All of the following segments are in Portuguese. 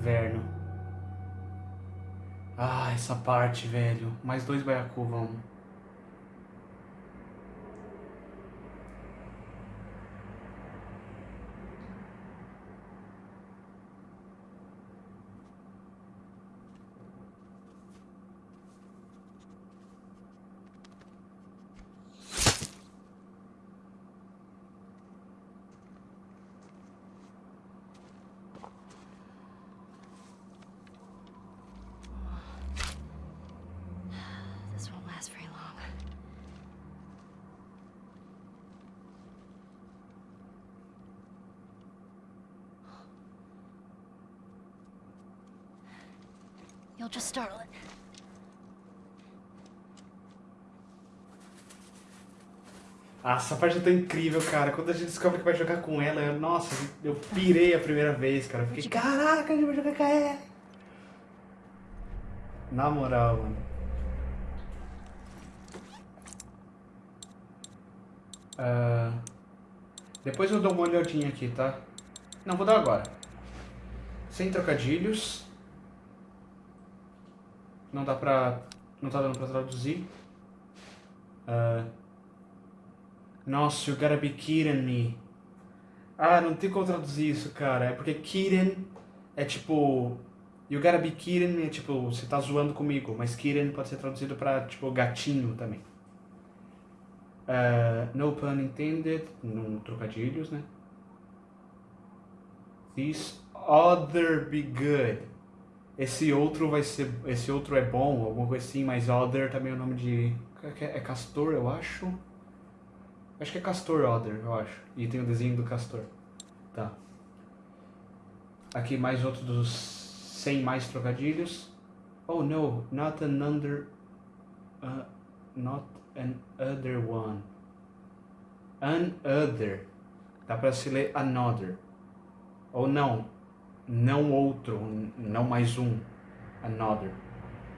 Inverno. Ah, essa parte, velho. Mais dois baiacu, vamos. This won't last very long. You'll just startle it. Ah, essa parte é tão incrível, cara. Quando a gente descobre que vai jogar com ela, eu, nossa, eu pirei a primeira vez, cara. Fiquei, caraca, a gente vai jogar com ela. Na moral, mano. Ah, depois eu dou uma olhadinha aqui, tá? Não, vou dar agora. Sem trocadilhos. Não dá pra... Não tá dando pra traduzir. Ah, nossa, you gotta be kidding me. Ah, não tem como traduzir isso, cara. É porque kidding é tipo... You gotta be kidding me é tipo, você tá zoando comigo. Mas kidding pode ser traduzido pra, tipo, gatinho também. Ah, no pun intended. Não trocadilhos, né? This other be good. Esse outro vai ser... Esse outro é bom, alguma coisa assim. Mas other também é o nome de... É castor, eu acho. Acho que é Castor Other, eu acho. E tem o desenho do Castor. Tá. Aqui mais outro dos 100 mais trocadilhos. Oh no, not an under... Uh, not an other one. An other. Dá pra se ler another. Ou não. Não outro, não mais um. Another.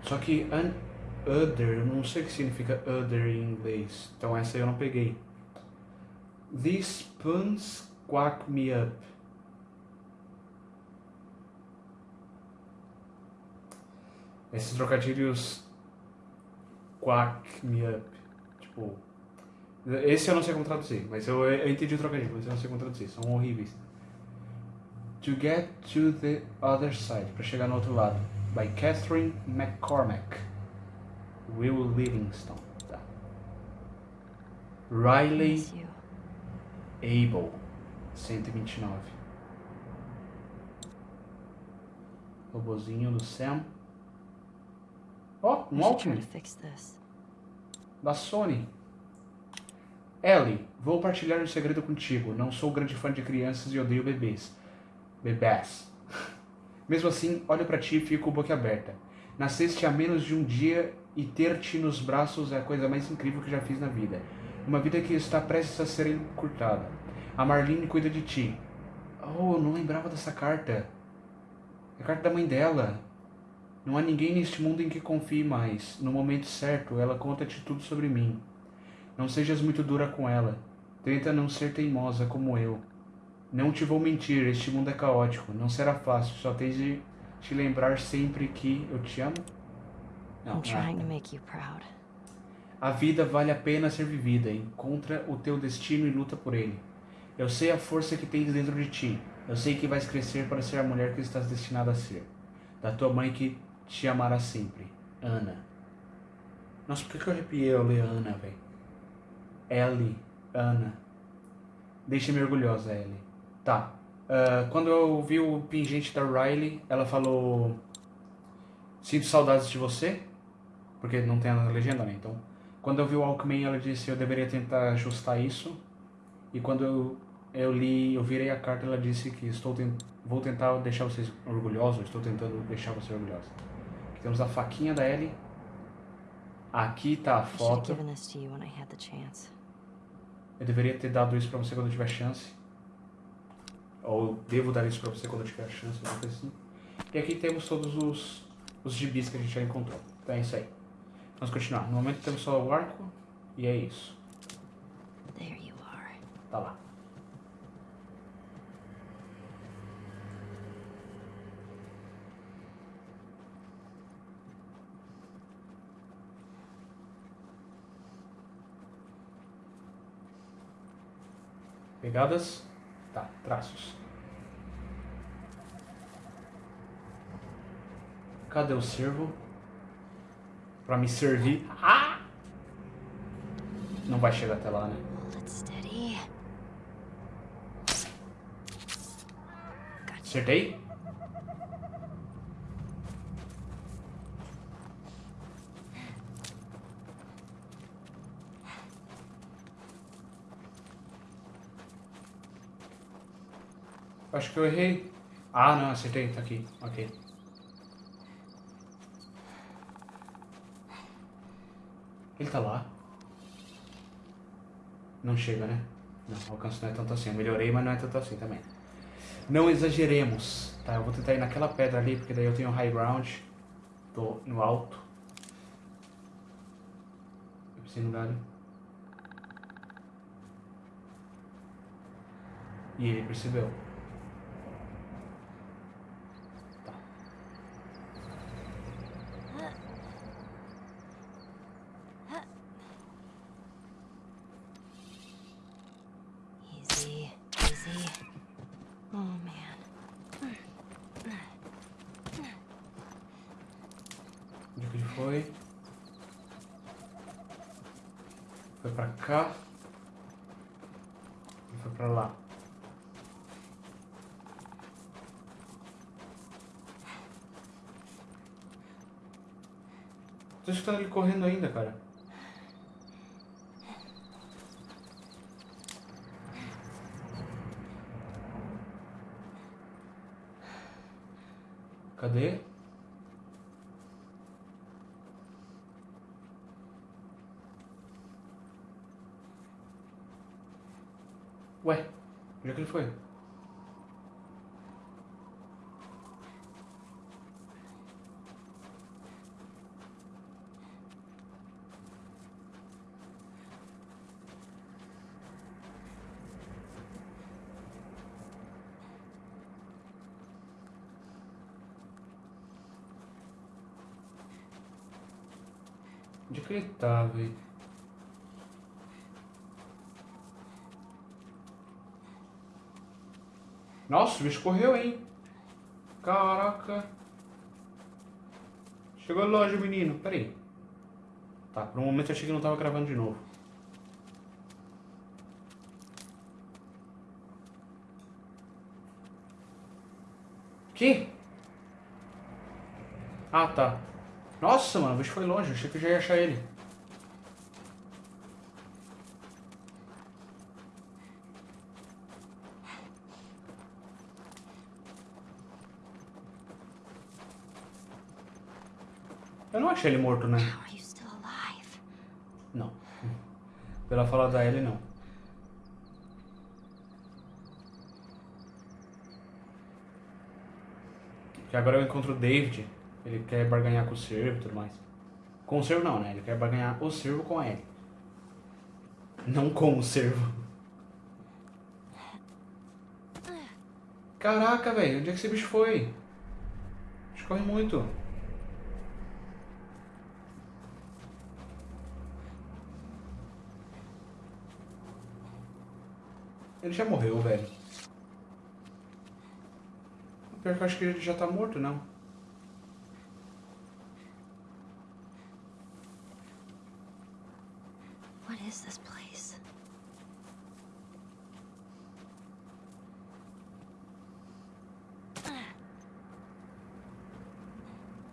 Só que an other, não sei o que significa other em inglês. Então essa eu não peguei. These puns quack me up. Esses trocadilhos quack me up. Tipo. Esse eu não sei como traduzir, mas eu, eu entendi o trocadilho, mas eu não sei como traduzir, são horríveis. To get to the other side, para chegar no outro lado. By Catherine McCormack. Will Livingstone. Tá. Riley Able, 129. Robozinho do Sam. Ó, oh, um this. da Sony. Ellie, vou partilhar um segredo contigo. Não sou grande fã de crianças e odeio bebês. Bebés. Mesmo assim, olho pra ti e fico boquiaberta. Nasceste há menos de um dia e ter-te nos braços é a coisa mais incrível que já fiz na vida. Uma vida que está prestes a ser encurtada. A Marlene cuida de ti. Oh, eu não lembrava dessa carta. É a carta da mãe dela. Não há ninguém neste mundo em que confie mais. No momento certo, ela conta-te tudo sobre mim. Não sejas muito dura com ela. Tenta não ser teimosa como eu. Não te vou mentir, este mundo é caótico. Não será fácil, só tens de te lembrar sempre que eu te amo. Não, I'm trying to ah. make you proud. A vida vale a pena ser vivida. Encontra o teu destino e luta por ele. Eu sei a força que tens dentro de ti. Eu sei que vais crescer para ser a mulher que estás destinada a ser. Da tua mãe que te amará sempre. Ana. Nossa, por que eu arrepiei ao ler Ana, velho? Ellie. Ana. Deixa-me orgulhosa, Ellie. Tá. Ah, quando eu vi o pingente da Riley, ela falou... Sinto saudades de você. Porque não tem a legenda, né? Então... Quando eu vi o Alckmin, ela disse eu deveria tentar ajustar isso. E quando eu, eu li, eu virei a carta, ela disse que estou tent, vou tentar deixar vocês orgulhosos, estou tentando deixar você orgulhosa. Aqui temos a faquinha da Ellie. Aqui tá a foto. Eu deveria ter dado isso pra você quando eu tiver chance. Ou devo dar isso pra você quando eu tiver chance, alguma coisa assim. E aqui temos todos os, os gibis que a gente já encontrou. Então é isso aí. Vamos continuar. No momento temos só o arco e é isso. Tá lá. Pegadas. Tá, traços. Cadê o servo? Pra me servir. Ah! Não vai chegar até lá, né? Acertei? Acho que eu errei. Ah, não, acertei, tá aqui. Ok. Tá lá. Não chega, né? Não, o alcance não é tanto assim. Eu melhorei, mas não é tanto assim também. Não exageremos, tá? Eu vou tentar ir naquela pedra ali, porque daí eu tenho high ground. Tô no alto. Eu preciso no galho. E ele percebeu. Tá. Easy, easy. Oh man. Onde que ele foi? Foi pra cá. E foi pra lá. Tô escutando ele correndo ainda, cara. Cadê? Ué, onde é que ele foi? Onde que ele tá, velho? Nossa, o bicho correu, hein? Caraca. Chegou longe, menino. Pera aí. Tá, por um momento eu achei que não tava gravando de novo. Que? Ah, tá. Nossa, mano, o bicho foi longe. Eu achei que eu já ia achar ele. Eu não achei ele morto, né? Não. Pela fala da Ellie, não. Porque agora eu encontro o David. Ele quer barganhar com o servo e tudo mais. Com o servo não, né? Ele quer barganhar o servo com a Ellie. Não com o servo. Caraca, velho. Onde é que esse bicho foi? Bicho corre muito. Ele já morreu, velho. Pior que eu acho que ele já tá morto, não. What is this place?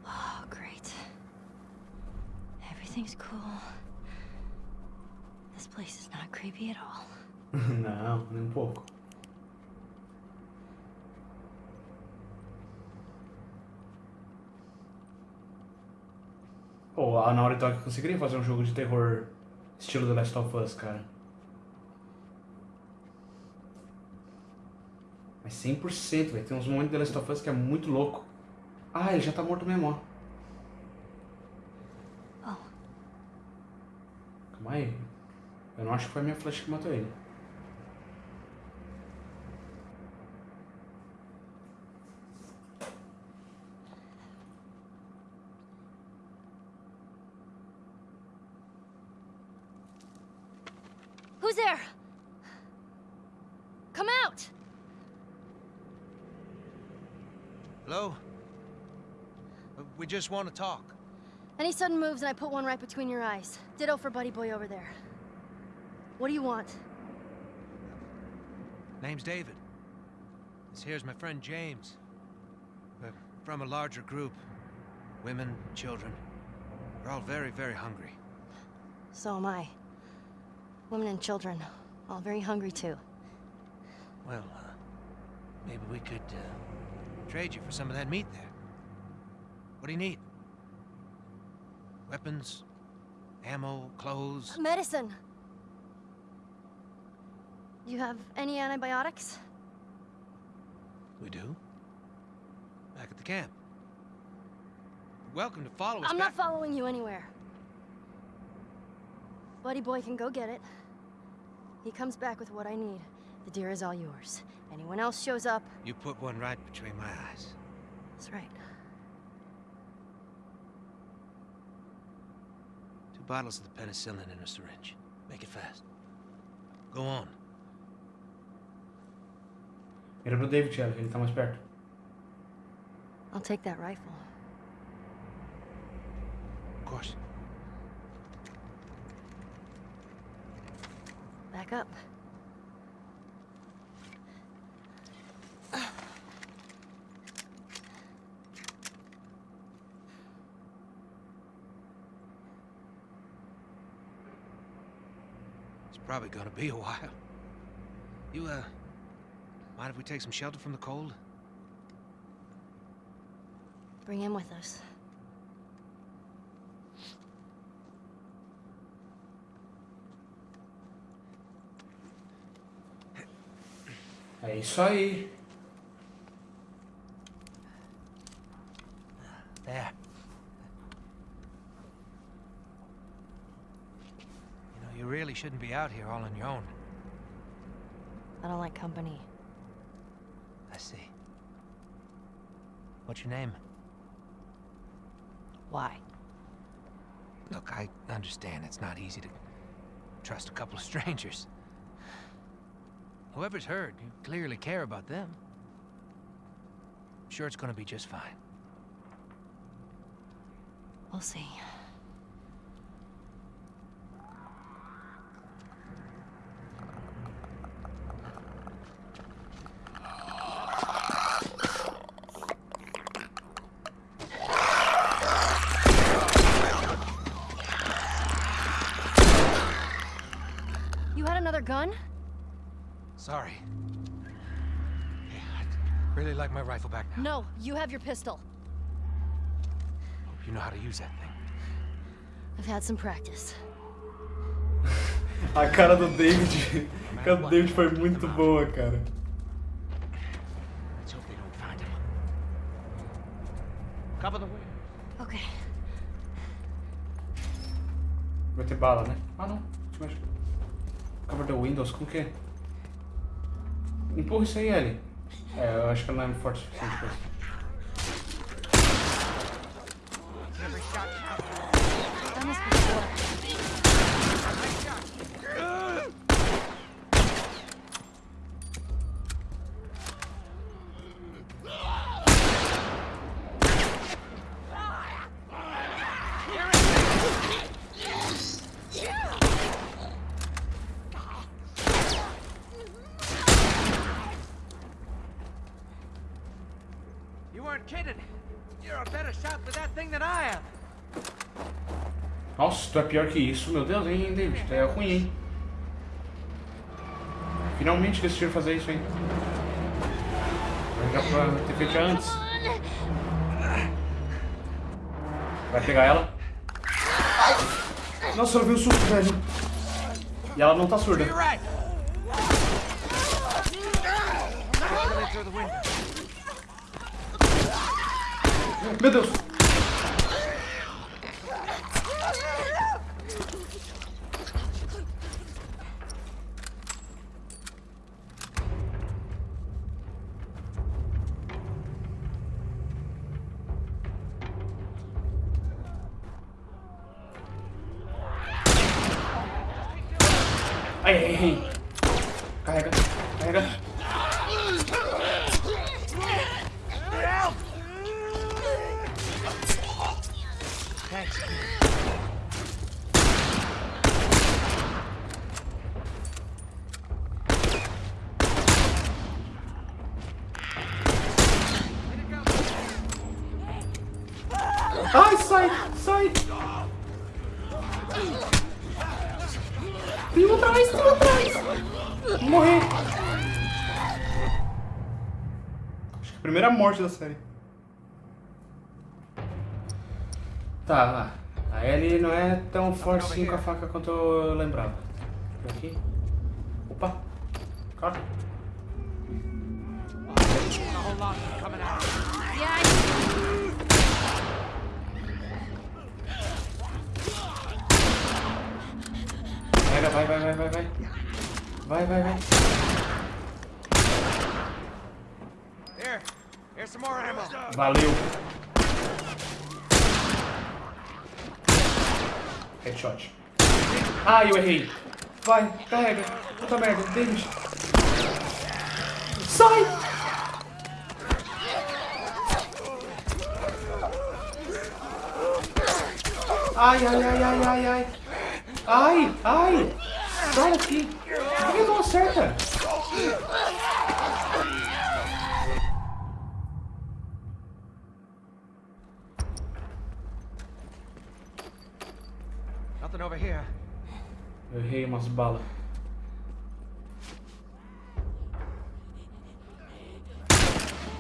Oh, great. Everything's cool. This place is not creepy at all. não, nem um pouco. Pô, a Naughty Dog conseguiria fazer um jogo de terror estilo The Last of Us, cara. Mas 100%, velho. Tem uns momentos de The Last of Us que é muito louco. Ah, ele já tá morto mesmo, ó. Oh, Calma aí. Eu não acho que foi a minha flecha que matou ele. Just want to talk. Any sudden moves and I put one right between your eyes. Ditto for Buddy Boy over there. What do you want? Name's David. This here's my friend James. We're from a larger group. Women, children. We're all very, very hungry. So am I. Women and children, all very hungry too. Well, uh, maybe we could uh, trade you for some of that meat there. What do you need? Weapons, ammo, clothes. Medicine! You have any antibiotics? We do. Back at the camp. You're welcome to follow us I'm not following you anywhere. Buddy Boy can go get it. He comes back with what I need. The deer is all yours. Anyone else shows up, You put one right between my eyes. that's right. Bottles of the penicillin in a syringe. Make it fast. Go on. Mira pro David, Thiago, ele tá mais perto. I'll take that rifle. Of course. Back up. It's probably gonna be a while. You, uh, mind if we take some shelter from the cold? Bring him with us. É isso aí. There. You know, you really shouldn't be out here all on your own. I don't like company. I see. What's your name? Why? Look, I understand it's not easy to trust a couple of strangers. Whoever's hurt, you clearly care about them. I'm sure it's gonna be just fine. We'll see. Like my rifle back now. No, you have your pistol. Hope you know how to use that thing. I've had some practice. A cara do David. A cara do David foi muito boa, cara. Let's hope they don't find him. Cover the way. Okay. Vai ter bala, né? Ah, não. Cover the windows, como que é? Empurra isso aí, Ellie. É, eu acho que ela não é forte o suficiente pra isso. Done this before. You weren't kidding. You're a better shot with that thing than I am. Nossa, tu é pior que isso, meu Deus, hein, David? É ruim, hein? Finalmente decidiram fazer isso, hein? Já pra ter feito antes. Vai pegar ela. Nossa, ela viu o susto, velho. E ela não tá surda. Meu Deus! Ai, sai! Sai! Tem um atrás, tem um atrás! Morrer! Acho que a primeira morte da série. Tá, a Ellie não é tão forte assim com a faca quanto eu lembrava. Por aqui. Opa! Out. Pega, vai, vai, vai, vai, vai. Vai, vai, vai. Here, here's some more ammo. Valeu. Headshot. Ah, eu errei. Vai, carrega. Puta merda, David. Sai! Ai, ai, ai, ai, ai, ai. Ai, ai. Sai daqui. Por que não acerta? Nothing over here. Eu errei umas balas.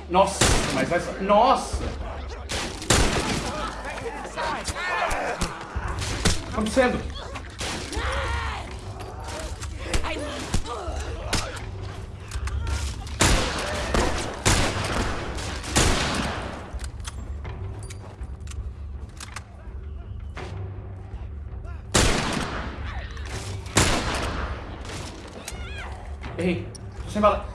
Nossa, mas vai. Nossa! Tá acontecendo? Errei. Tô sem bala.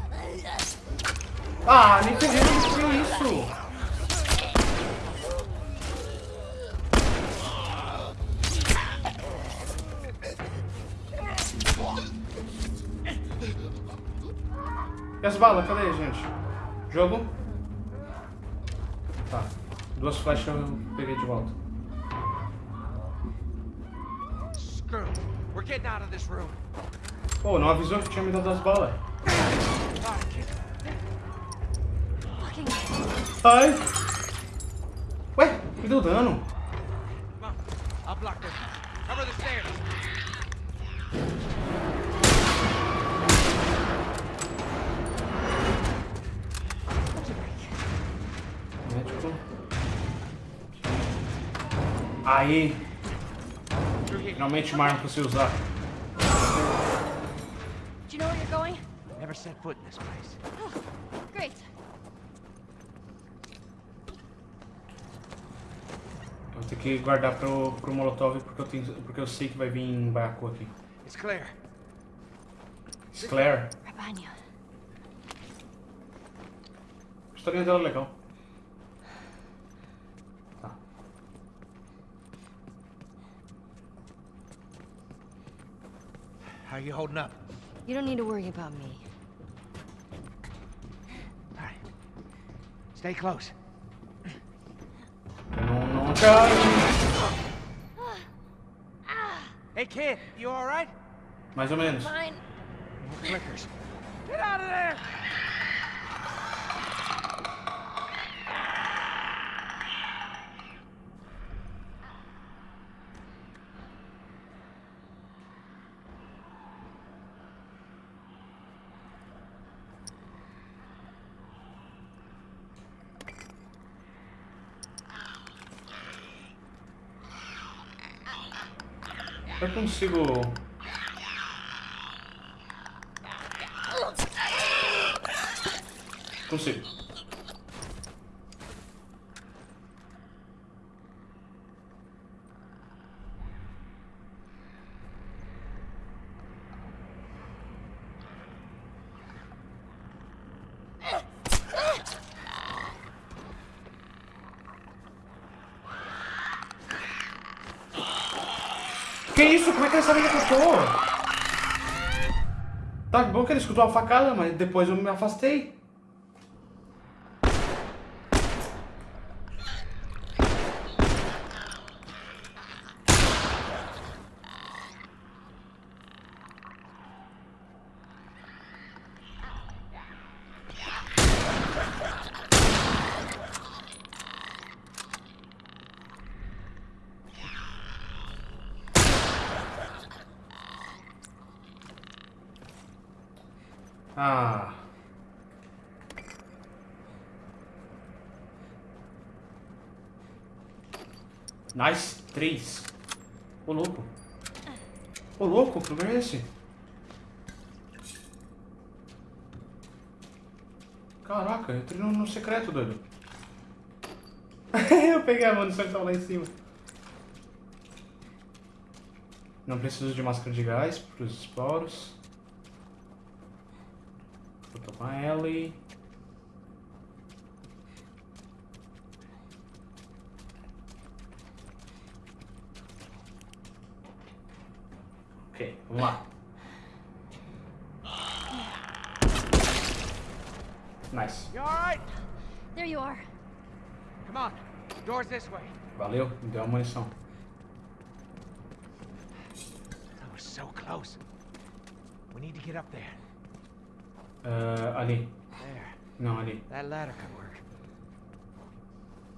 Ah, nem peguei, não foi isso. E as balas? Cadê, gente? Jogo? Tá. Duas flechas eu peguei de volta. Screw. We're getting out of this room. Pô, não avisou que tinha me dado as balas. Ai! Ué, me deu dano. Médico. Aí, finalmente uma arma pra você usar. Do you know where you're going? Never set foot in this place. Great. Eu vou ter que guardar pro, pro Molotov porque eu, tenho, porque eu sei que vai vir Baku aqui. It's clear. Claire. Rabanya. A historinha dela é legal. Tá. How are you holding up? You don't need to worry about me. All right. Stay close. Quero. Hey, kid, you all right? Mais ou menos. Clickers. Get out of there! Consigo. Consigo. Que isso? Como é que ele sabe que tô? Tá bom que ele escutou a facada, mas depois eu me afastei. Ah. Nice. Três. Ô, louco. Ô, louco, que lugar é esse? Caraca, eu entrei no, no secreto, doido. eu peguei a munição que tava lá em cima. Não preciso de máscara de gás para os esporos. Vou tomar Ellie. Ok, vamos lá. Nice. You alright? There you are. Come on. Door's this way. Valeu, me deu a munição. That was so close. We need to get up there. Ah, ali. There. Não, ali. That ladder could work.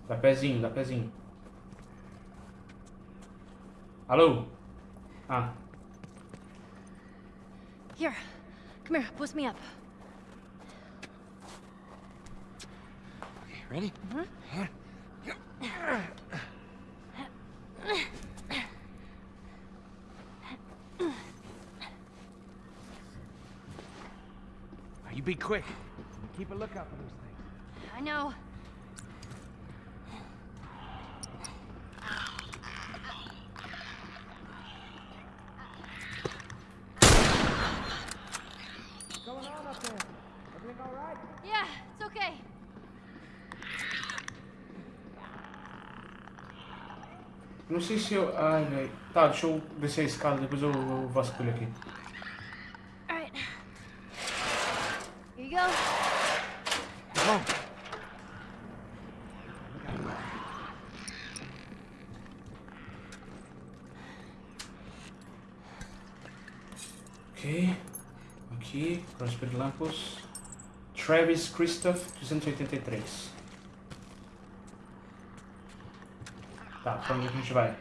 Dá pezinho, dá pezinho. Alô? Ah, Here. Come here. Boost me up. Okay, ready? Mm-hmm. You be quick. Keep a lookout for those things. I know. Sei se eu. Ai, velho. Tá, deixa eu descer a escada, depois eu, eu vasculho aqui. All right. Here you go. On. Ok. Aqui, Prosper Lampos. Travis Christoph, 283. Tá, pra onde a gente vai?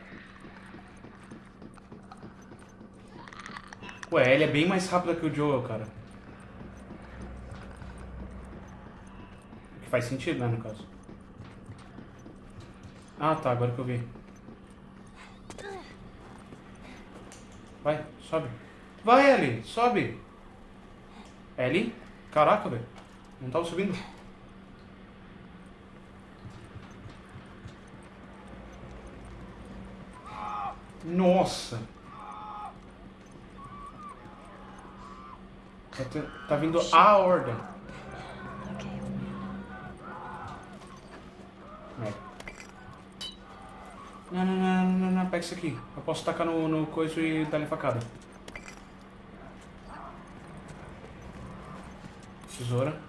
Ué, ele é bem mais rápida que o Joel, cara. O que faz sentido, né, no caso. Ah, tá, agora que eu vi. Vai, sobe. Vai, Ellie, sobe. Ellie? Caraca, velho. Não tava subindo. Nossa. Tá, te- tá vindo a ordem. É. Não, não, não, não, não, pega isso aqui. Eu posso tacar no, no coiso e dar-lhe facada. Tesoura.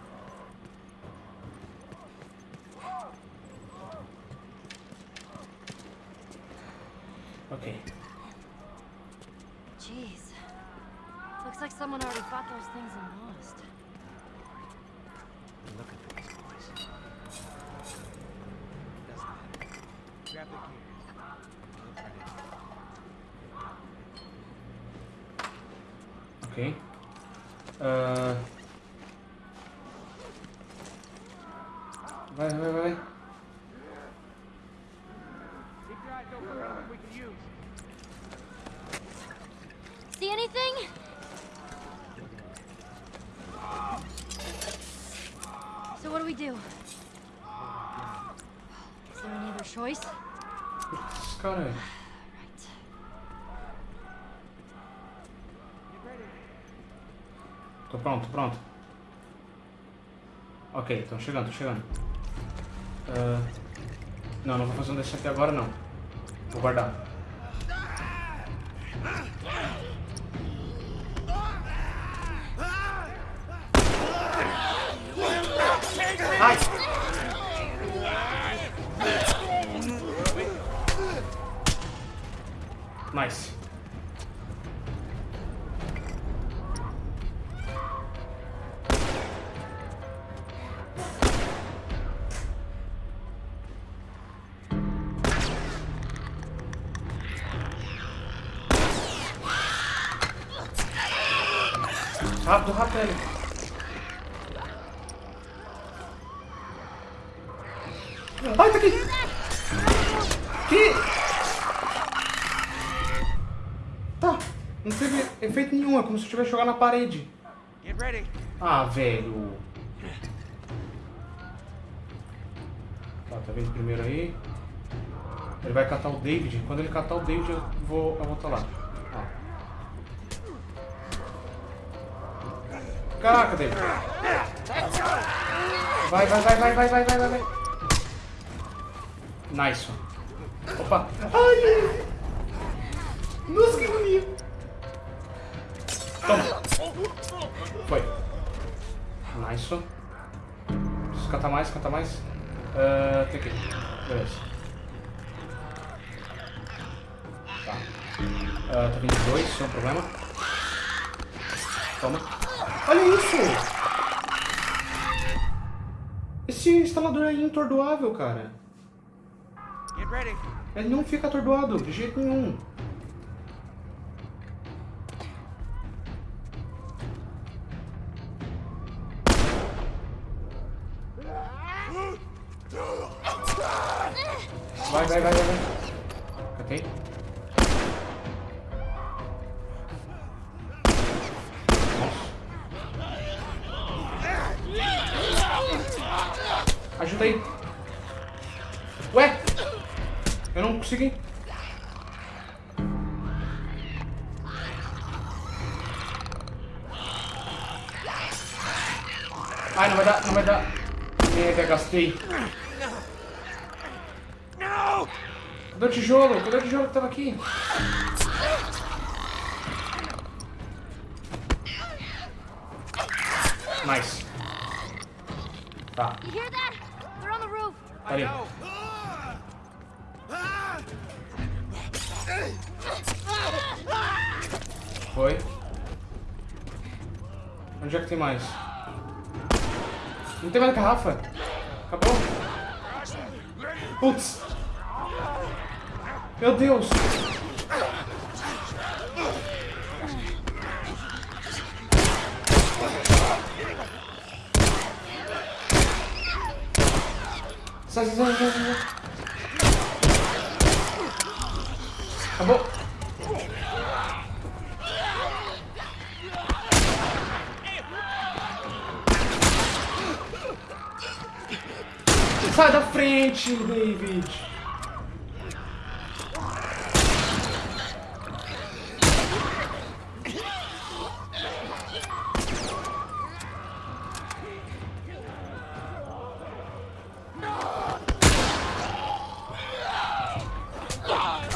Ok. Jeez. Looks like someone already fought those things and lost. Look at these boys. Doesn't matter. Grab the gear. Look ready. Ok. Ah. Vai, vai, vai. Keep your eyes open for anything we can use. See anything? So what do we do? Is there any other choice? Putz, cara. Right. Get ready. Tô pronto, pronto. Ok, estão chegando, tô chegando. Ah, não, não vou fazer um desse aqui agora não. Vou guardar. Ai! Nice. como se eu tivesse jogando na parede. Ah, velho. Tá, tá vendo primeiro aí. Ele vai catar o David. Quando ele catar o David, eu vou, eu vou tá lá. Ó. Caraca, David. Vai, vai, vai, vai, vai, vai, vai, vai. Nice. Opa. Ai, cara. Ele não fica atordoado, de jeito nenhum. Vai, vai, vai, vai, vai. Okay.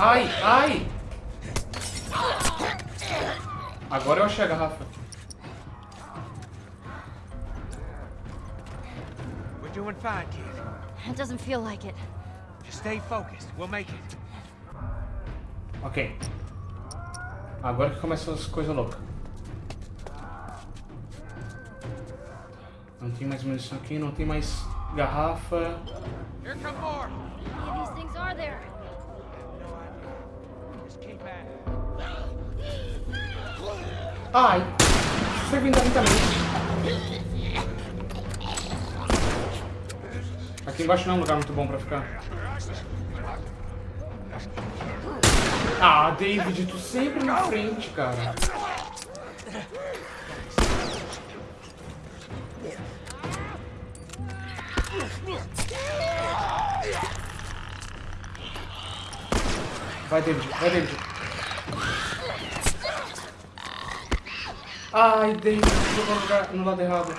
Ai, ai! Agora eu achei a garrafa. We're doing fine, kid. It doesn't feel like it. Just stay focused. We'll make it. Ok. Agora que começam as coisas loucas. Não tem mais munição aqui, não tem mais garrafa. Here come more. Ai! Servindo lentamente. Aqui embaixo não é um lugar muito bom pra ficar. Ah, David, tu sempre na frente, cara. Vai, David, vai, David. Ai, Deus, eu no lado errado.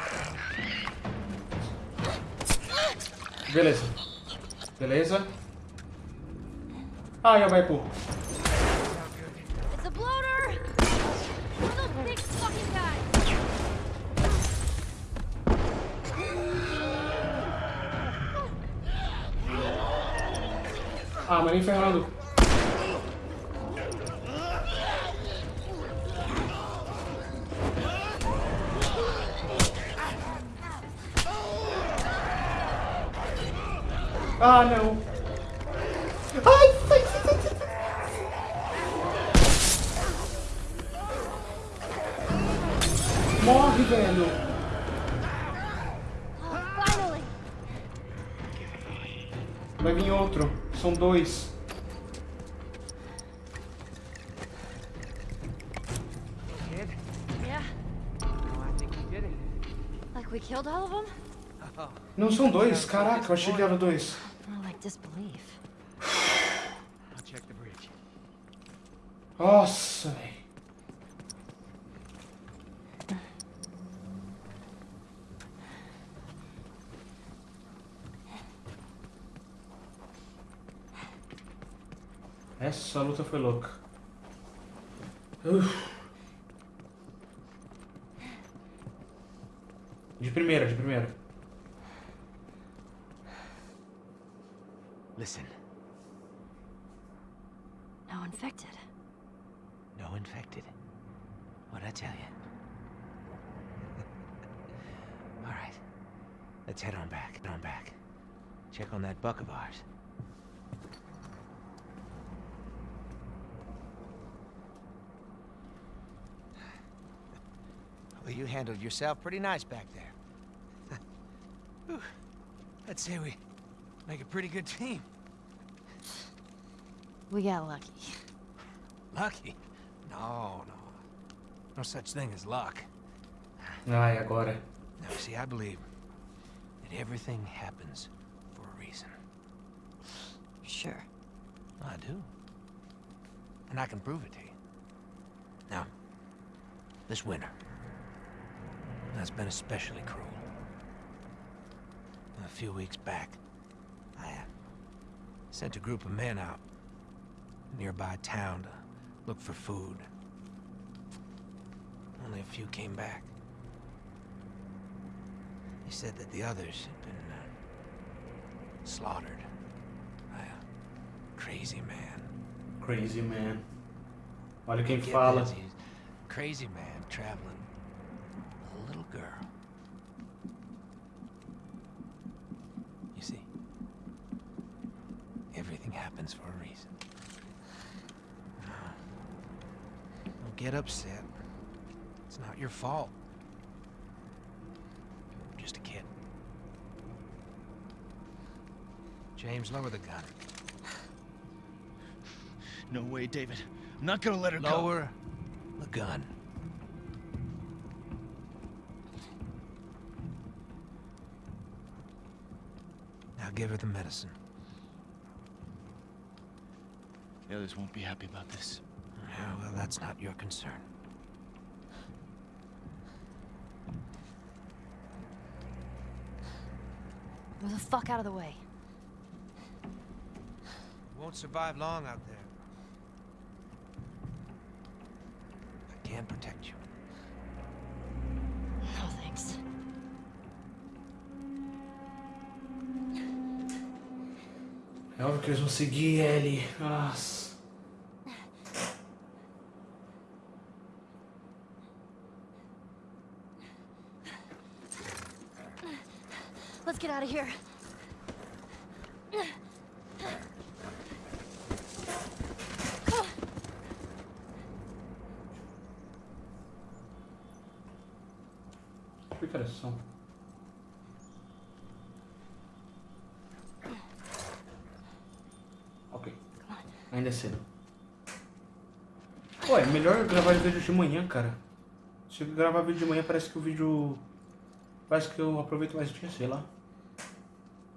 Beleza. Beleza. Ai, a pô. Ah, mas nem ferrando. Ah, não. Ai, sai, sai, sai. Morre, velho. Vai vir outro. São dois. Não são dois, caraca, eu achei que eram dois. Disbelief. I'll check the bridge. Nossa, velho. Essa luta foi louca. Uf. De primeira, de primeira. Buck of ours. Well, you handled yourself pretty nice back there. Whew. I'd say we make a pretty good team. We got lucky. Lucky? No, no. No such thing as luck. Ai, agora. Now, see, I believe that everything happens for a reason. Sure. I do. And I can prove it to you. Now, this winter, that's been especially cruel. A few weeks back, I uh, sent a group of men out nearby town to look for food. Only a few came back. They said that the others had been uh, slaughtered crazy man. Crazy man. Olha quem Get fala. this, crazy man traveling with a little girl. You see, everything happens for a reason. Don't get upset. It's not your fault. I'm just a kid. James, lower the gun. No way, David. I'm not gonna let her go. Lower the gun. Now give her the medicine. The others won't be happy about this. Yeah, well, that's not your concern. Move the fuck out of the way. You won't survive long out there. I can protect you. No thanks. É óbvio que eles vão seguir ele. Nossa. Let's get out of here. Ainda é cedo. Pô, é melhor gravar vídeo de manhã, cara. Se eu gravar vídeo de manhã, parece que o vídeo. Parece que eu aproveito mais o dia, sei lá.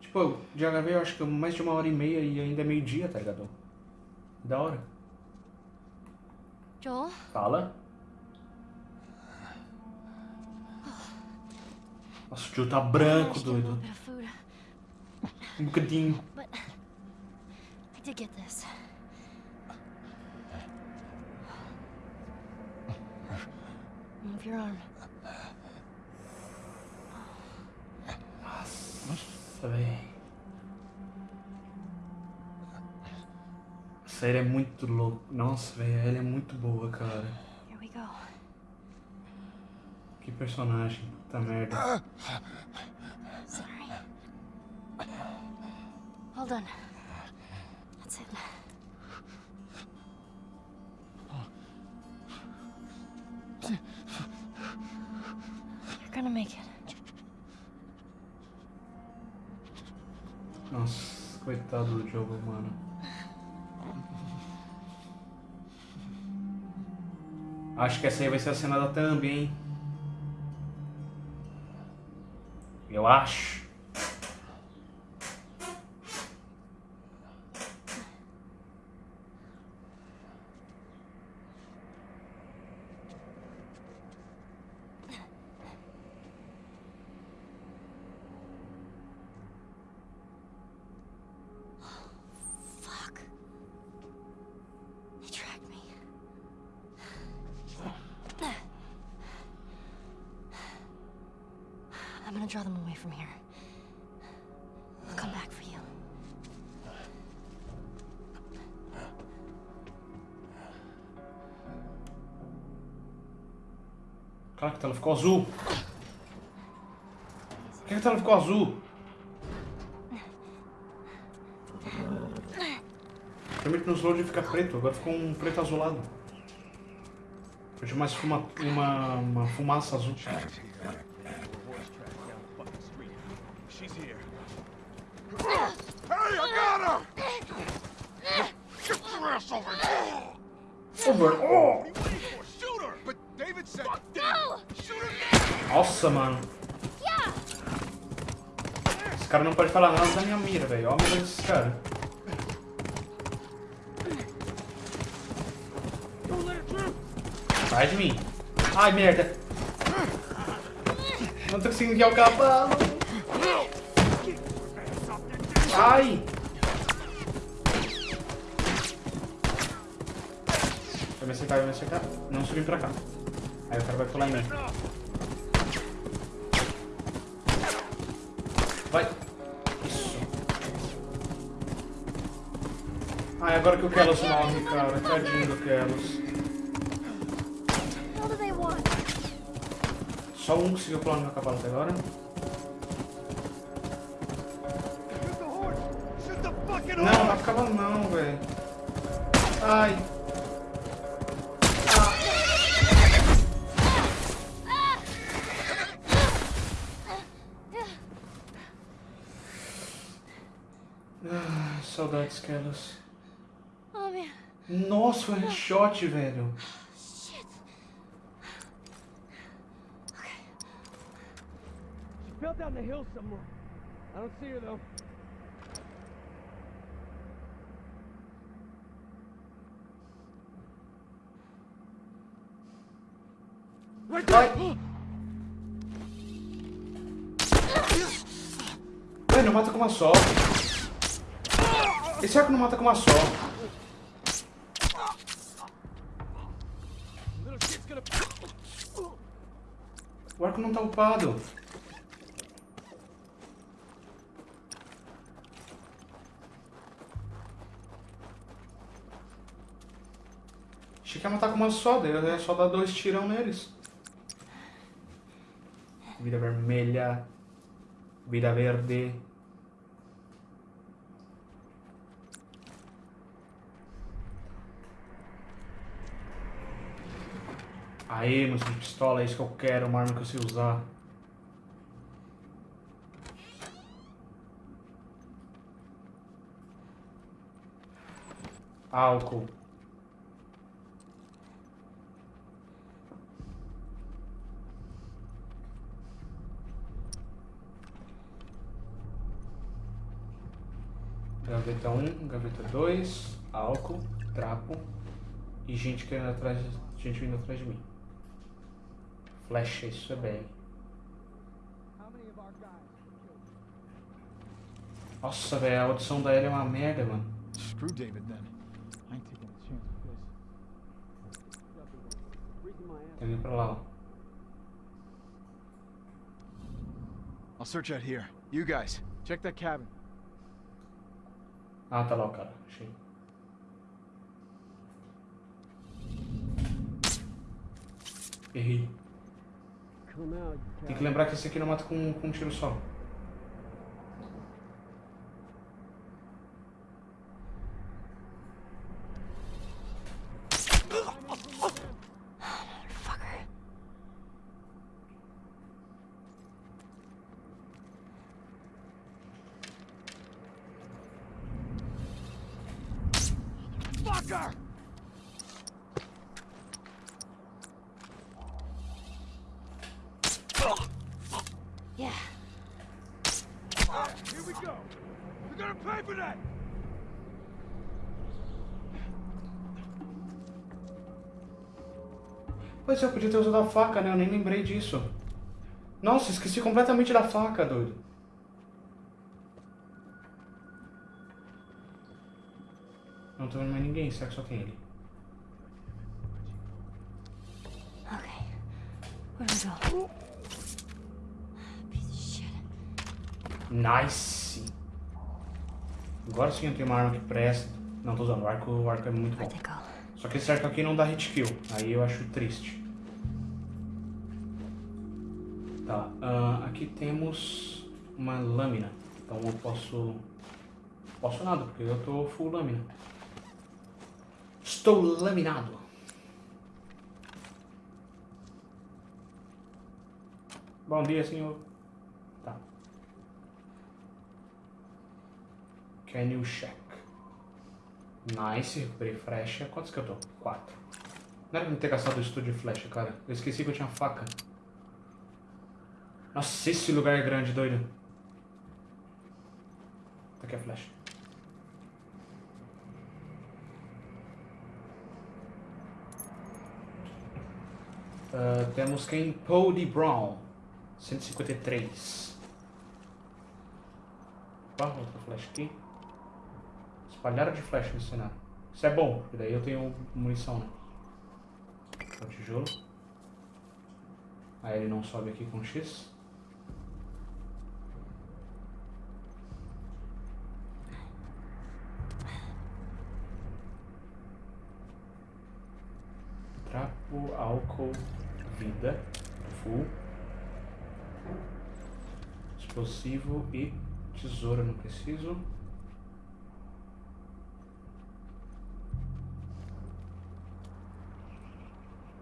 Tipo, eu já gravei, eu acho que mais de uma hora e meia e ainda é meio-dia, tá ligado? Da hora. Joel, Fala. Nossa, o Joe tá branco, doido. Um bocadinho. but I did get this. Move your arm. Nossa, véi. Essa série é muito louca. Nossa, velho, ela é muito boa, cara. Que personagem. Puta merda. Sorry. Hold on. Gonna make it. Nossa, coitado do jogo, mano. Acho que essa aí vai ser a cena da Thumb, hein? Eu acho. I'm gonna draw them away from here. I'll come back for you. Caraca, a tela ficou azul. Por que a tela ficou azul? Geralmente nos load fica preto, agora ficou um preto azulado. Tinha mais fuma, uma, uma fumaça azul. She's here. Hey, I got her! Get your ass over here! Over. Oh! Shoot her! But David said... No! Shoot her now! Nossa, mano. Esse cara não pode falar nada da minha mira, velho. Olha a mira desse cara. Sai de mim. Ai, merda. Não tô conseguindo guiar o cavalo. Ai. Vai me acertar, vai me acertar. Não subir pra cá. Aí o cara vai pular em mim. Vai. Isso. Ai, agora que o Kelos morre, cara. Tadinho do Kelos. Só um conseguiu pular no meu cavalo até agora. Não velho. Ai. Ah, saudades, Kelos. Oh man. Nossa, foi um headshot, velho. She fell down the hill somewhere. I don't see her though. Vai. Velho, não mata com uma só. Esse arco não mata com uma só. O arco não tá upado. Achei que ia matar com uma só, daí é só dar dois tirão neles. Vida vermelha. Vida verde. Aê, música de pistola, é isso que eu quero, uma arma que eu sei usar. Álcool. Gaveta 1, gaveta 2, álcool, trapo e gente querendo atrás, gente vindo atrás de mim. Flecha, isso é bem. Nossa, velho, a audição da Ellie é uma merda, mano. Screw David then. I ain't taking a chance with this. Tem pra lá, ó. I'll search out here. You guys, check that cabin. Ah, tá lá o cara. Achei. Errei. Tem que lembrar que esse aqui não mata com, com um tiro só. Motherfucker. Fucker! Yeah. go! You're gonna pay for that! Pois é, eu podia ter usado a faca, né? Eu nem lembrei disso. Nossa, esqueci completamente da faca, doido. Não tô vendo mais ninguém, será que só tem ele? Piece of shit. Nice! Agora sim eu tenho uma arma que presta. Não, tô usando, o arco, o arco é muito bom. Só que esse arco aqui não dá hit kill, aí eu acho triste. Tá, ah, aqui temos uma lâmina. Então eu posso... Posso nada, porque eu tô full lâmina. Estou laminado. Bom dia, senhor. Tá. Can you check? Nice, recuperei flecha. Quantos que eu tô? Quatro. Não era pra ter gastado o estudo de flecha, cara. Eu esqueci que eu tinha faca. Nossa, esse lugar é grande, doido. Tá aqui a flecha. Ah, temos quem? Podie Brown. 153. Opa, outra flecha aqui. Espalharam de flecha no cenário. Isso é bom, porque daí eu tenho munição, né? É o tijolo. Aí ele não sobe aqui com X. Trapo, álcool, vida, full. Explosivo e tesoura não preciso.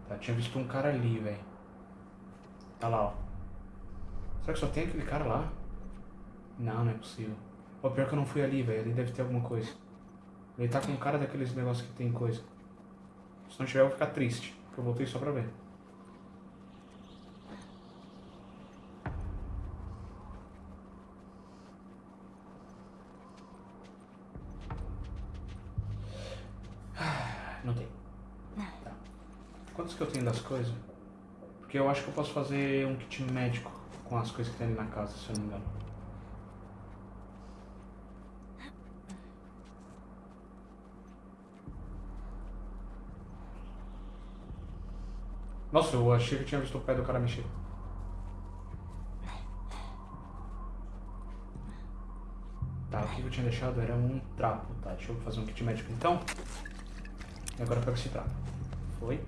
Tá, tinha visto um cara ali, velho. Tá lá, ó. Será que só tem aquele cara lá? Não, não é possível. Pô, pior que eu não fui ali, velho. Ali deve ter alguma coisa. Ele tá com cara daqueles negócios que tem coisa. Se não tiver, eu vou ficar triste. Porque eu voltei só pra ver. Ah, Não tem. Tá. Quantos que eu tenho das coisas? Porque eu acho que eu posso fazer um kit médico com as coisas que tem ali na casa, se eu não me engano. Nossa, eu achei que tinha visto o pé do cara mexer. Tá, o que eu tinha deixado era um trapo, tá? Deixa eu fazer um kit médico então. E agora eu pego esse trapo. Foi.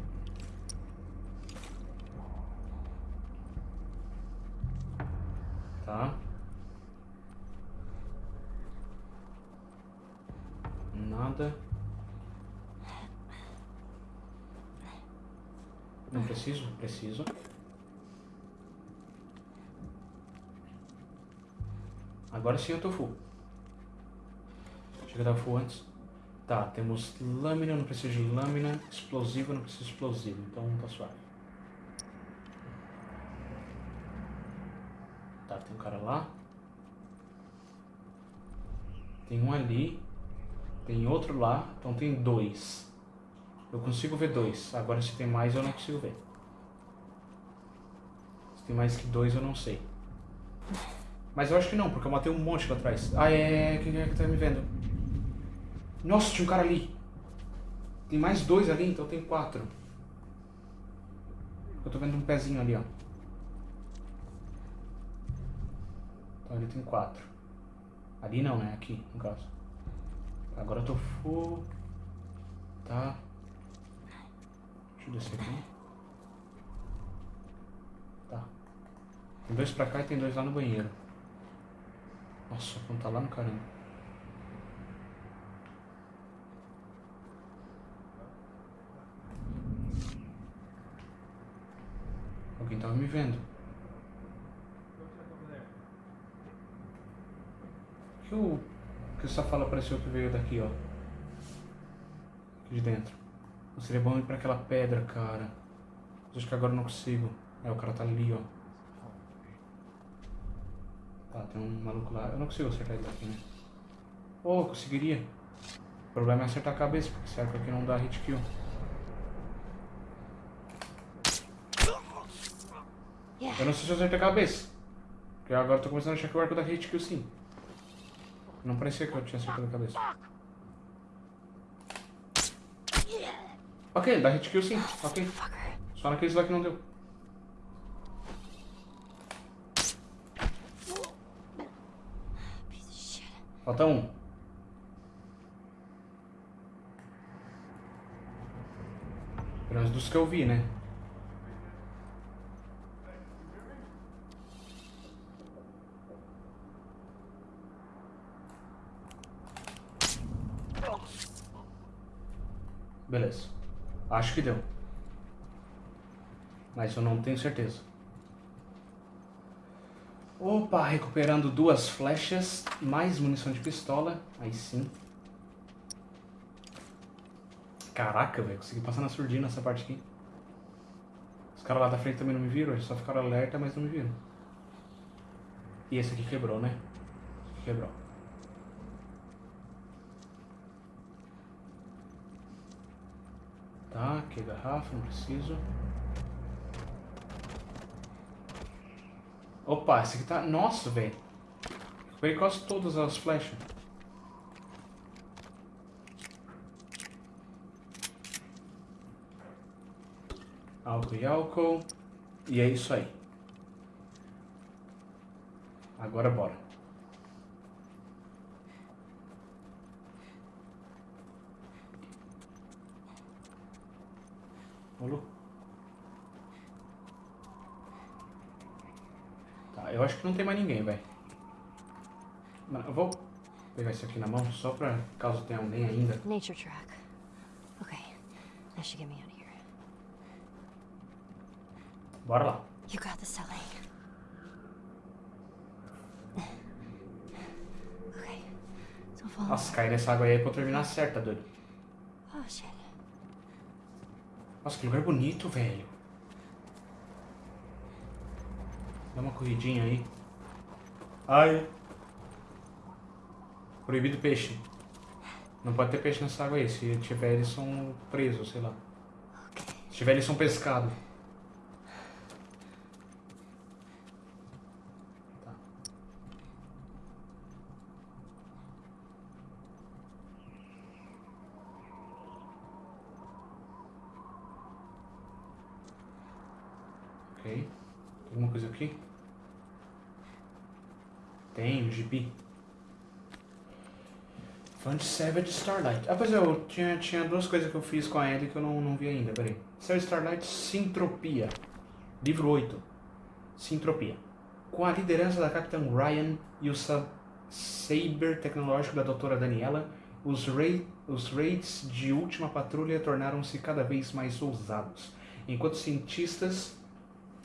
Tá. Nada. Não preciso? Preciso. Agora sim eu tô full. Chega a dar full antes. Tá, temos lâmina, eu não preciso de lâmina. Explosivo, eu não preciso de explosivo. Então tá suave. Tá, tem um cara lá. Tem um ali. Tem outro lá. Então tem dois. Eu consigo ver dois. Agora se tem mais eu não consigo ver. Tem mais que dois eu não sei. Mas eu acho que não, porque eu matei um monte lá atrás. Ah, é, quem é que tá me vendo? Nossa, tinha um cara ali. Tem mais dois ali, então tem quatro. Eu tô vendo um pezinho ali, ó. Então ali tem quatro. Ali não, né? Aqui, no caso. Agora eu tô full. Tá. Deixa eu descer aqui. Tá. Tem dois pra cá e tem dois lá no banheiro. Nossa, como tá lá no caramba. Alguém tava me vendo. Que o que essa fala pareceu que veio daqui, ó. Aqui de dentro. Não seria bom ir pra aquela pedra, cara. Mas acho que agora eu não consigo. É, o cara tá ali, ó. Tá, tem um maluco lá. Eu não consigo acertar ele daqui, né? Oh, conseguiria. O problema é acertar a cabeça, porque arco aqui não dá hit kill. Eu não sei se eu acertei a cabeça. Porque agora eu tô começando a achar que o arco dá hit kill sim. Não parecia que eu tinha acertado a cabeça. Ok, dá hit kill sim. Ok. Só naqueles lá que não deu. Piece of shit. Falta um. Pelo menos dos que eu vi, né? Beleza. Acho que deu. Mas eu não tenho certeza. Opa, recuperando duas flechas, mais munição de pistola. Aí sim. Caraca, velho, consegui passar na surdina nessa parte aqui. Os caras lá da frente também não me viram, eles só ficaram alerta, mas não me viram. E esse aqui quebrou, né? Quebrou. Tá, aqui garrafa, não preciso. Opa, esse aqui tá. Nossa, velho. Recuperei quase todas as flechas. Álcool e álcool. E é isso aí. Agora bora. Rolou. Tá, eu acho que não tem mais ninguém, velho. Mano, Eu vou pegar isso aqui na mão só pra caso tenha alguém ainda. Nature track. Okay, that should get me out of here. Bora lá. You got this. Okay, follow. Nossa, cair nessa água aí é pra eu terminar certo, tá doido? Oh shit. Nossa, que lugar bonito, velho. Dá uma corridinha aí. Ai. Proibido peixe. Não pode ter peixe nessa água aí. Se tiver, eles são presos, sei lá. Se tiver, eles são pescados. Tá. Ok. Tem alguma coisa aqui? Tem, um gibi. Fund Savage Starlight. Ah, pois é, eu tinha, tinha duas coisas que eu fiz com a Ellie que eu não, não vi ainda, peraí. Savage Starlight Sintropia. Livro 8. Sintropia. Com a liderança da Capitã Ryan e o sa Saber tecnológico da doutora Daniela, os, os raids de última patrulha tornaram-se cada vez mais ousados. Enquanto cientistas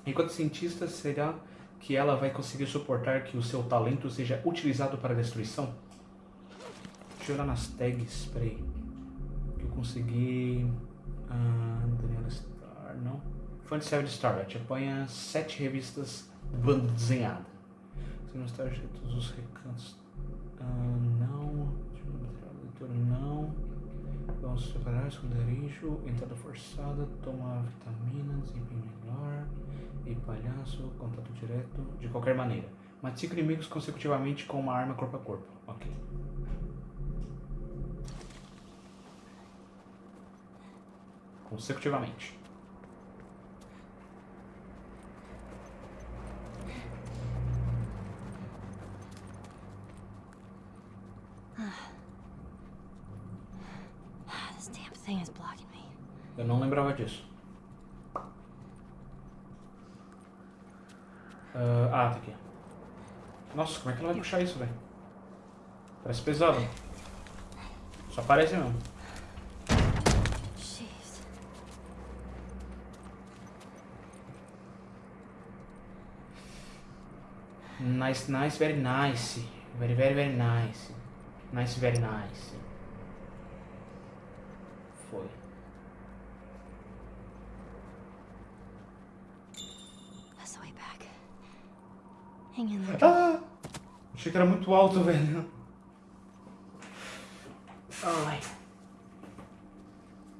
Enquanto cientista, será que ela vai conseguir suportar que o seu talento seja utilizado para destruição? Deixa eu olhar nas tags, peraí. Que eu consegui. Ah, Daniela Star, não. Fund 7 Starlight. Apanha sete revistas banda desenhada. Se não está de todos os recantos. Ah, não. Deixa eu da leitura, não. Vamos separar, esconderijo, entrada forçada, toma vitaminas, desempenho melhor, palhaço, contato direto, de qualquer maneira. Mate cinco inimigos consecutivamente com uma arma corpo a corpo. Ok. Consecutivamente. Ah, this damn thing is blocking me. Eu não lembrava disso. Ah, ah, tá aqui. Nossa, como é que ela vai puxar isso, velho? Parece pesado. Só parece mesmo. Nice, nice, very nice. Very, very, very nice. Nice, very nice. Foi. That's the way back. Hang in there. Achei que era muito alto, velho. Ai.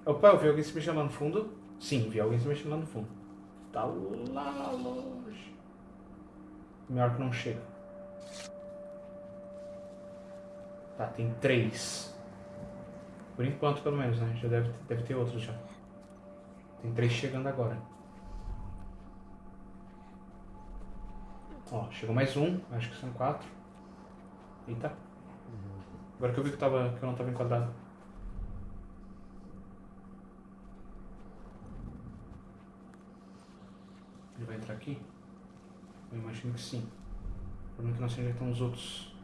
Opa, eu vi alguém se mexendo lá no fundo? Sim, vi alguém se mexendo lá no fundo. Tá lá longe. Melhor que não chega. Tá, tem três. Por enquanto, pelo menos, né? Já deve, deve ter outros já. Tem três chegando agora. Ó, chegou mais um. Acho que são quatro. Eita. Agora que eu vi que, tava, que eu não tava enquadrado. Ele vai entrar aqui? Eu imagino que sim. O problema é que não sei onde estão os outros.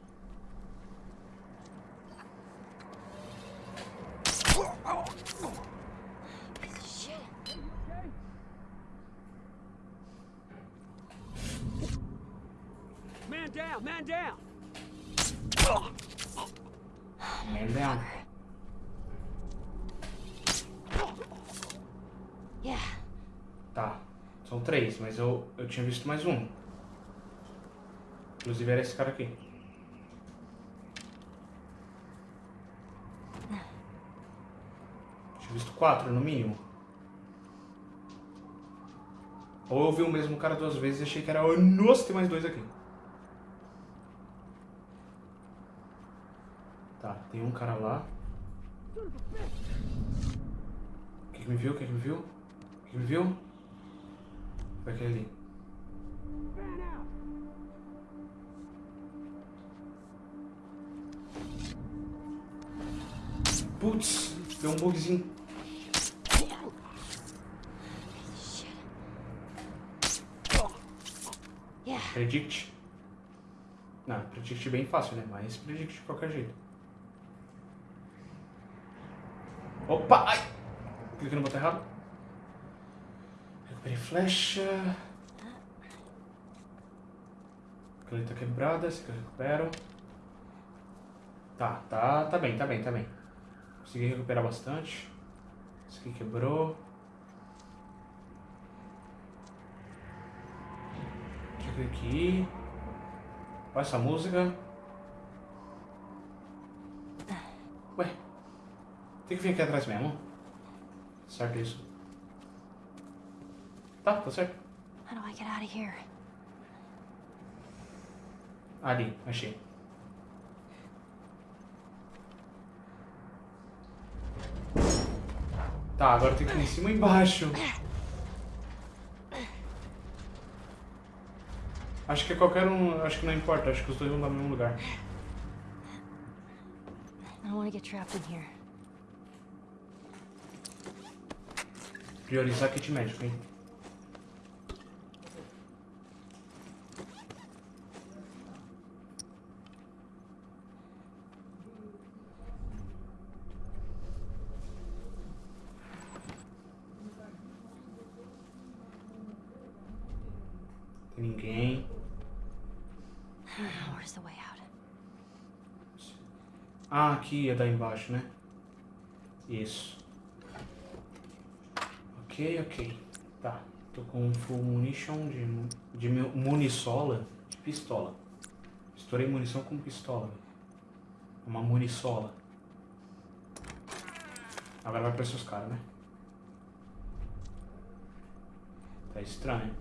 Man down, man down. Yeah. Tá. São três, mas eu, eu tinha visto mais um. Inclusive era esse cara aqui. Tinha visto quatro no mínimo. Ou eu vi o mesmo cara duas vezes e achei que era. Nossa, tem mais dois aqui. Tá, tem um cara lá. Quem que me viu? Quem que me viu? Quem que me viu? Foi aquele ali. Putz, deu um bugzinho. Predict. Não, predict bem fácil, né? Mas predict de qualquer jeito. Opa! Ai! Cliquei no botão errado. Recuperei flecha. Caneta quebrada, esse aqui eu recupero. Tá, tá, tá bem, tá bem, tá bem. Consegui recuperar bastante. Esse aqui quebrou. Deixa eu aqui. Olha essa música. Ué, tem que vir aqui atrás mesmo? Certo isso. Tá, tá certo. How do I get out of here? Ali, achei. Tá, agora tem que ir em cima e embaixo. Acho que é qualquer um. Acho que não importa, acho que os dois vão dar no mesmo lugar. I don't want to get trapped in here. Priorizar kit médico, hein? Tem ninguém. Ah, aqui é daí embaixo, né? Isso. Ok, ok. Tá. Tô com full munition de, de mu- munisola de pistola. Estourei munição com pistola. Uma munisola. Agora vai aparecer os caras, né? Tá estranho.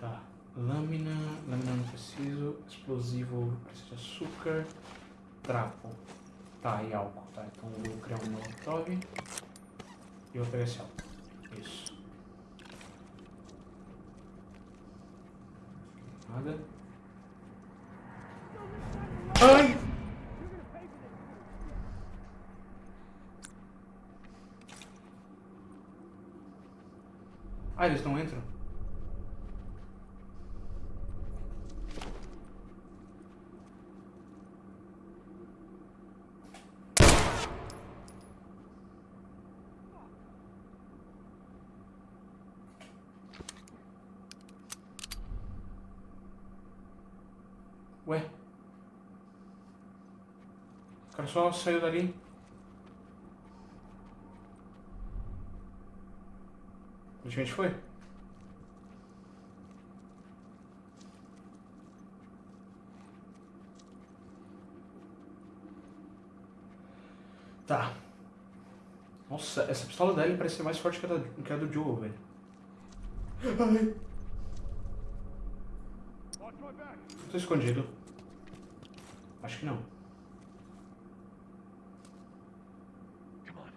Tá. Lâmina. Lâmina não preciso. Explosivo preciso de açúcar. Trapo. Tá, e álcool. Tá, então eu vou criar um molotov. E pegar esse álcool. Isso. Nada. Ué? O cara só saiu dali. Onde a gente foi? Tá. Nossa, essa pistola dela parece ser mais forte que a, da, que a do Joe, velho. Ai. Tô escondido. Acho que não. Come on.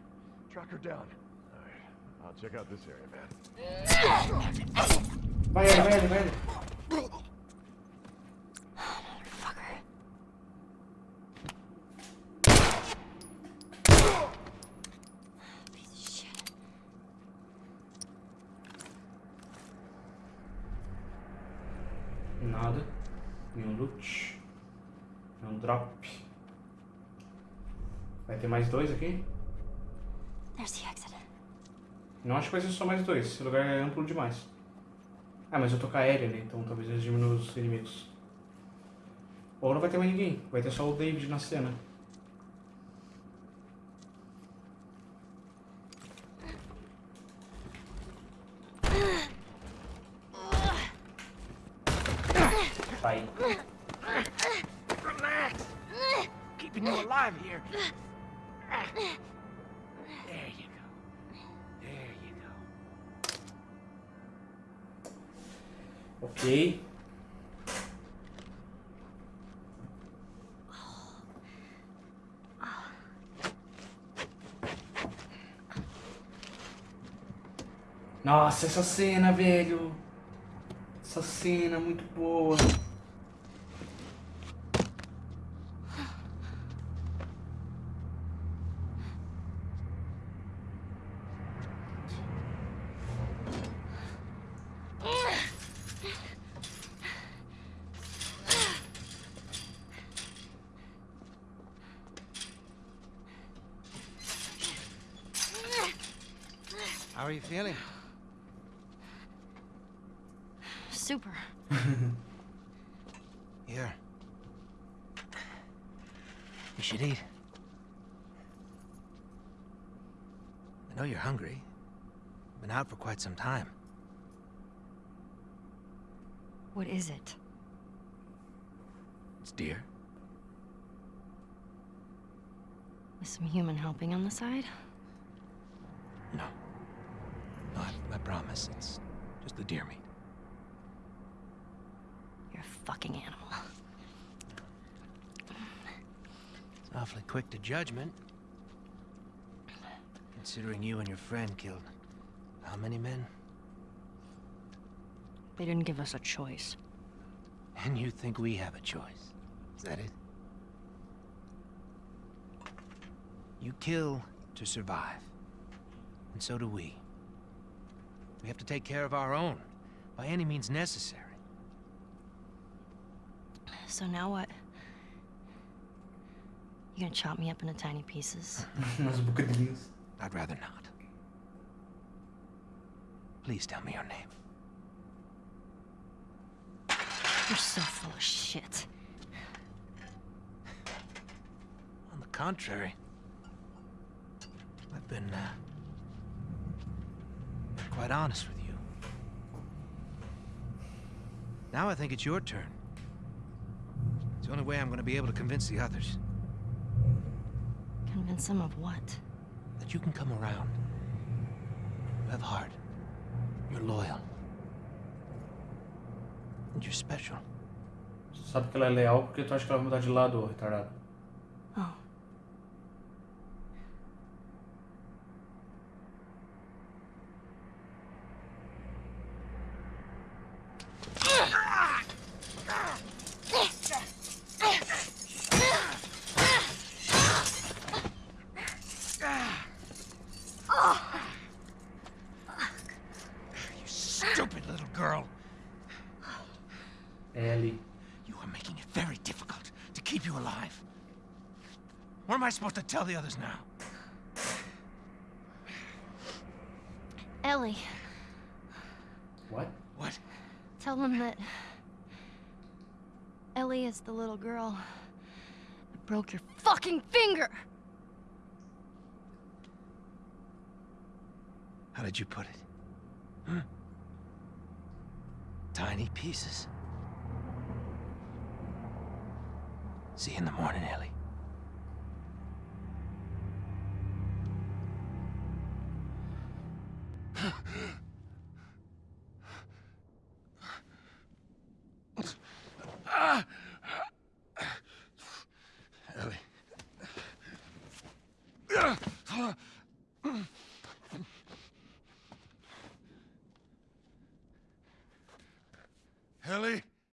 Track her down. Alright. I'll check out this area, man. Vai, vai, vai, Ellie. Fucker. Piece of shit. Nada. Nenhum loot. Nenhum drop. Ter mais dois aqui? Não acho que vai ser só mais dois. Esse lugar é amplo demais. Ah, mas eu tô com a aérea ali, então talvez eles diminuam os inimigos. Ou não vai ter mais ninguém. Vai ter só o David na cena. Nossa, essa cena, velho. Essa cena muito boa. Quite some time. What is it? It's deer. With some human helping on the side? No. No, I, I promise. It's just the deer meat. You're a fucking animal. It's awfully quick to judgment. Considering you and your friend killed how many men? They didn't give us a choice. And you think we have a choice? Is that it? You kill to survive. And so do we. We have to take care of our own, by any means necessary. So now what? You gonna chop me up into tiny pieces? Nas bocadinhas. I'd rather not. Please tell me your name. You're so full of shit. On the contrary, I've been, uh, quite honest with you. Now I think it's your turn. It's the only way I'm going to be able to convince the others Convince them of what? that you can come around. You have heart. You're loyal. And you're special. Sabe que ela é leal porque tu acha que ela vai mudar de lado, retardado. Tell the others now? Ellie, What? What? tell them that Ellie is the little girl that broke your fucking finger. How did you put it? Hmm? Tiny pieces. See you in the morning, Ellie.